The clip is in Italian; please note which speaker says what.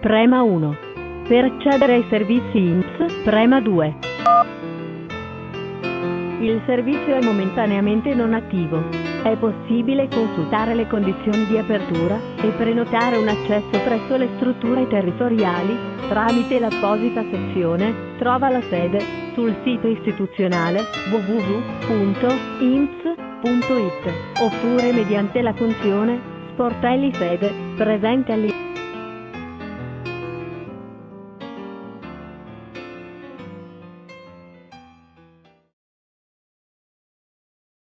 Speaker 1: prema 1. Per accedere ai servizi INPS, prema 2. Il servizio è momentaneamente non attivo. È possibile consultare le condizioni di apertura e prenotare un accesso presso le strutture territoriali tramite l'apposita sezione Trova la sede sul sito istituzionale www.imps.it oppure mediante la funzione Sportelli sede presente all'interno